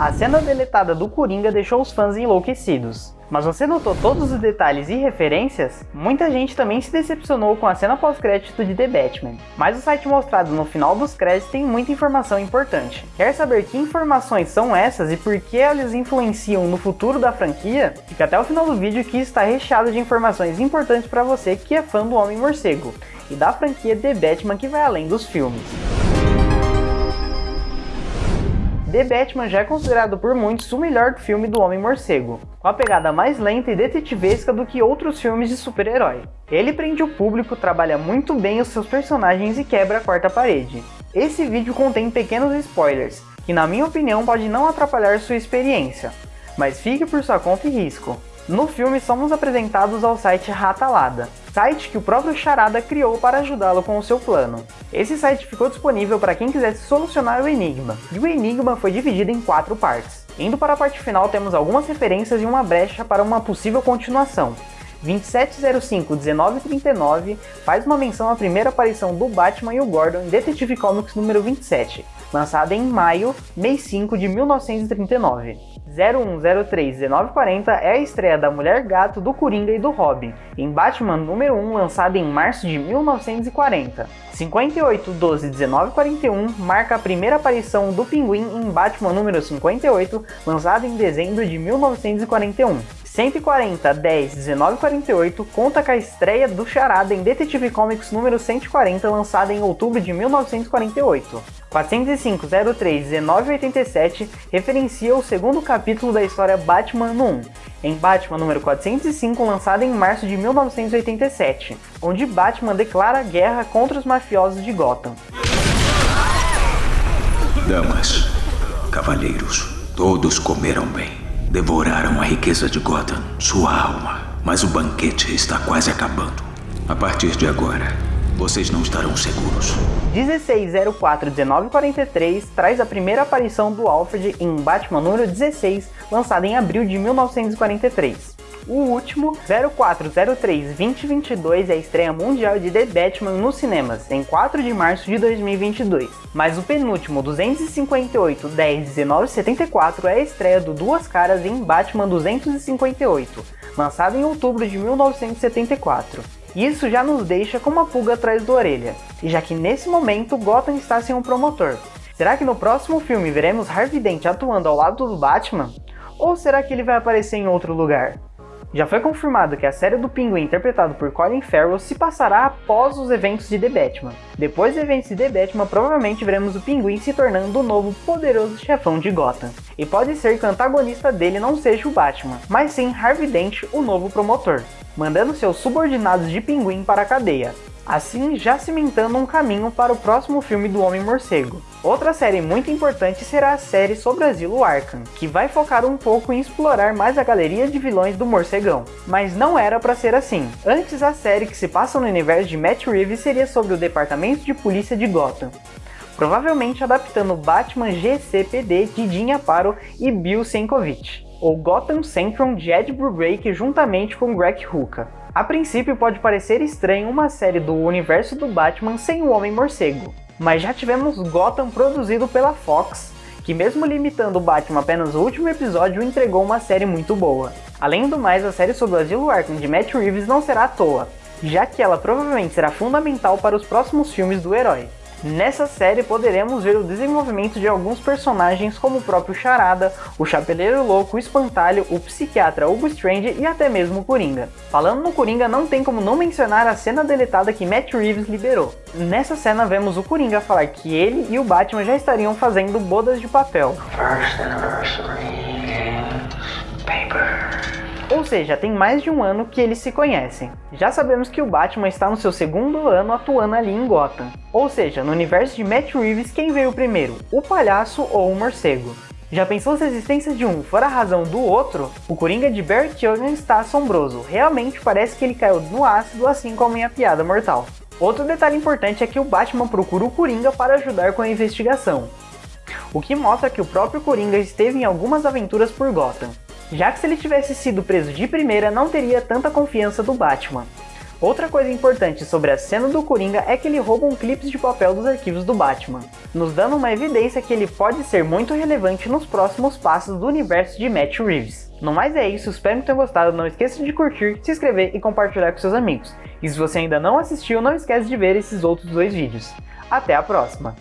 A cena deletada do Coringa deixou os fãs enlouquecidos. Mas você notou todos os detalhes e referências? Muita gente também se decepcionou com a cena pós-crédito de The Batman, mas o site mostrado no final dos créditos tem muita informação importante. Quer saber que informações são essas e por que elas influenciam no futuro da franquia? Fica até o final do vídeo que está recheado de informações importantes para você que é fã do Homem-Morcego e da franquia The Batman que vai além dos filmes. The Batman já é considerado por muitos o melhor filme do Homem-Morcego, com a pegada mais lenta e detetivesca do que outros filmes de super-herói. Ele prende o público, trabalha muito bem os seus personagens e quebra a quarta parede. Esse vídeo contém pequenos spoilers, que na minha opinião pode não atrapalhar sua experiência, mas fique por sua conta e risco. No filme somos apresentados ao site Ratalada, site que o próprio Charada criou para ajudá-lo com o seu plano. Esse site ficou disponível para quem quisesse solucionar o enigma, e o enigma foi dividido em quatro partes. Indo para a parte final temos algumas referências e uma brecha para uma possível continuação. 2705-1939 faz uma menção à primeira aparição do Batman e o Gordon em Detective Comics número 27, lançada em maio, mês 5 de 1939. 0103-1940 é a estreia da Mulher Gato, do Coringa e do Robin, em Batman número 1, lançado em março de 1940. 58-12-1941 marca a primeira aparição do Pinguim em Batman número 58, lançado em dezembro de 1941. 140 10 19 48 conta com a estreia do Charada em Detetive Comics número 140, lançada em outubro de 1948. 405 03 19 87 referencia o segundo capítulo da história Batman no 1, em Batman número 405, lançada em março de 1987, onde Batman declara guerra contra os mafiosos de Gotham. Damas, cavalheiros, todos comeram bem. Devoraram a riqueza de Gotham, sua alma. Mas o banquete está quase acabando. A partir de agora, vocês não estarão seguros. 1604-1943 traz a primeira aparição do Alfred em Batman número 16, lançado em abril de 1943. O último, 0403-2022, é a estreia mundial de The Batman nos cinemas, em 4 de março de 2022. Mas o penúltimo, 258-10-1974, é a estreia do Duas Caras em Batman 258, lançado em outubro de 1974. Isso já nos deixa com uma pulga atrás da orelha, já que nesse momento Gotham está sem um promotor. Será que no próximo filme veremos Harvey Dent atuando ao lado do Batman? Ou será que ele vai aparecer em outro lugar? Já foi confirmado que a série do Pinguim interpretado por Colin Farrell se passará após os eventos de The Batman. Depois dos eventos de The Batman, provavelmente veremos o Pinguim se tornando o novo poderoso chefão de Gotham. E pode ser que o antagonista dele não seja o Batman, mas sim Harvey Dent, o novo promotor, mandando seus subordinados de Pinguim para a cadeia assim já cimentando um caminho para o próximo filme do Homem-Morcego. Outra série muito importante será a série sobre Asilo Arkham, que vai focar um pouco em explorar mais a galeria de vilões do Morcegão. Mas não era para ser assim. Antes a série que se passa no universo de Matt Reeves seria sobre o Departamento de Polícia de Gotham, provavelmente adaptando Batman GCPD de Jim Aparo e Bill Sienkiewicz, ou Gotham Central de Ed Brubaker juntamente com Greg Rucka. A princípio pode parecer estranho uma série do universo do Batman sem o Homem-Morcego, mas já tivemos Gotham produzido pela Fox, que mesmo limitando o Batman apenas o último episódio, entregou uma série muito boa. Além do mais, a série sobre o Asilo Arkham de Matt Reeves não será à toa, já que ela provavelmente será fundamental para os próximos filmes do herói. Nessa série poderemos ver o desenvolvimento de alguns personagens como o próprio Charada, o Chapeleiro Louco, o Espantalho, o Psiquiatra Hugo Strange e até mesmo o Coringa. Falando no Coringa, não tem como não mencionar a cena deletada que Matt Reeves liberou. Nessa cena vemos o Coringa falar que ele e o Batman já estariam fazendo bodas de papel. First anniversary paper. Ou seja, tem mais de um ano que eles se conhecem. Já sabemos que o Batman está no seu segundo ano atuando ali em Gotham. Ou seja, no universo de Matt Reeves, quem veio primeiro, o palhaço ou o morcego? Já pensou se a existência de um for a razão do outro? O Coringa de Barry Keoghan está assombroso, realmente parece que ele caiu no ácido assim como em A Piada Mortal. Outro detalhe importante é que o Batman procura o Coringa para ajudar com a investigação, o que mostra que o próprio Coringa esteve em algumas aventuras por Gotham já que se ele tivesse sido preso de primeira não teria tanta confiança do Batman. Outra coisa importante sobre a cena do Coringa é que ele rouba um clipe de papel dos arquivos do Batman, nos dando uma evidência que ele pode ser muito relevante nos próximos passos do universo de Matt Reeves. No mais é isso, espero que tenham gostado, não esqueça de curtir, se inscrever e compartilhar com seus amigos. E se você ainda não assistiu, não esquece de ver esses outros dois vídeos. Até a próxima!